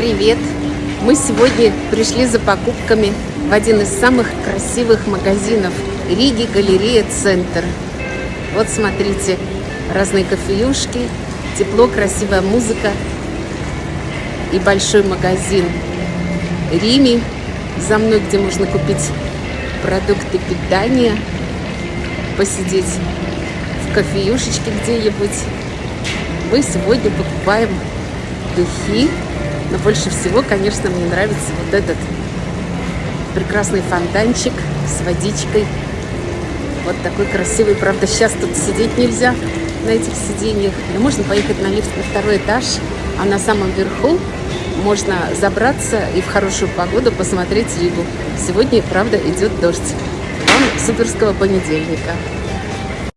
привет! Мы сегодня пришли за покупками в один из самых красивых магазинов Риги Галерея Центр. Вот смотрите, разные кофеюшки, тепло, красивая музыка и большой магазин Рими за мной, где можно купить продукты питания, посидеть в кофеюшечке где-нибудь. Мы сегодня покупаем духи, но больше всего, конечно, мне нравится вот этот прекрасный фонтанчик с водичкой. Вот такой красивый. Правда, сейчас тут сидеть нельзя на этих сиденьях. Но можно поехать на лифт на второй этаж, а на самом верху можно забраться и в хорошую погоду посмотреть Ригу. Сегодня, правда, идет дождь. Вам суперского понедельника.